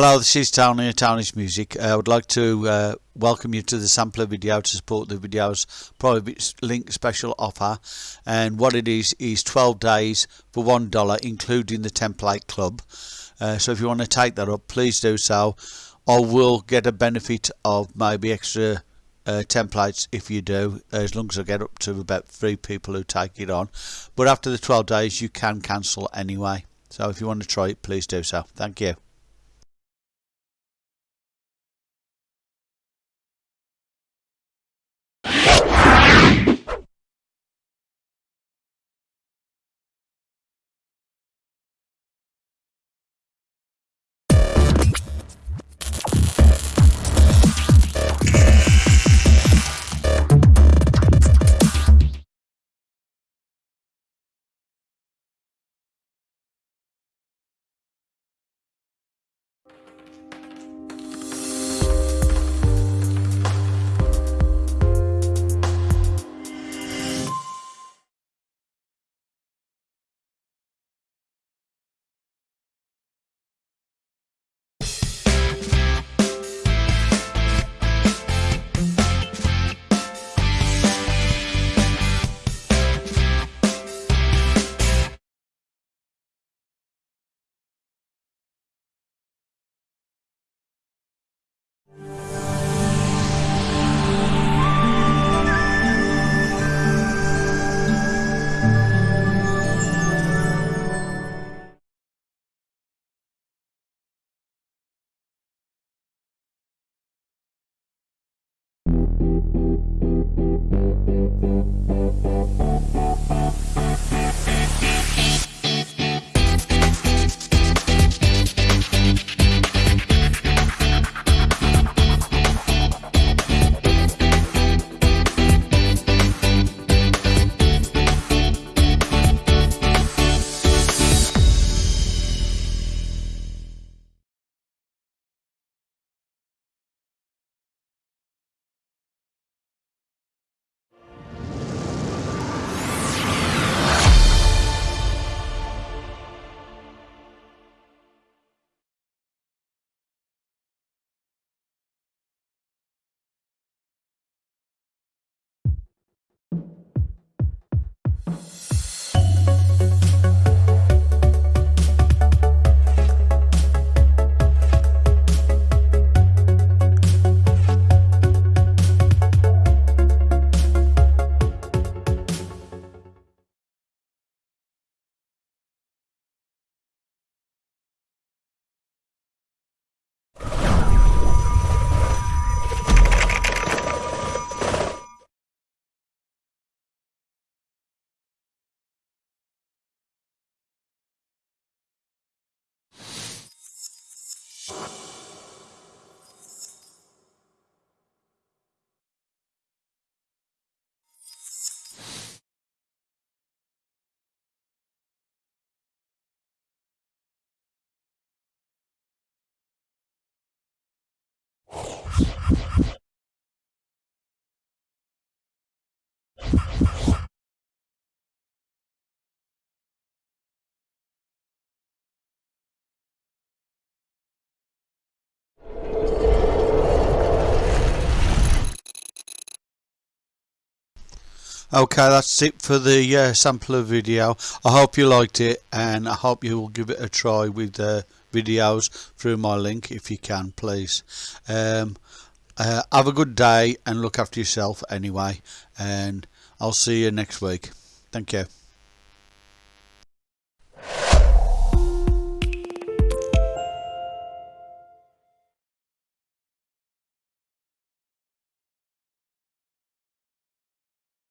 Hello, this is Tony of Tony's Music. Uh, I would like to uh, welcome you to the sampler video to support the video's private link special offer. And what it is, is 12 days for $1, including the template club. Uh, so if you want to take that up, please do so. I will get a benefit of maybe extra uh, templates if you do, as long as I get up to about three people who take it on. But after the 12 days, you can cancel anyway. So if you want to try it, please do so. Thank you. Okay, that's it for the uh, sampler video. I hope you liked it and I hope you will give it a try with the videos through my link if you can, please. Um, uh, have a good day and look after yourself anyway and I'll see you next week. Thank you.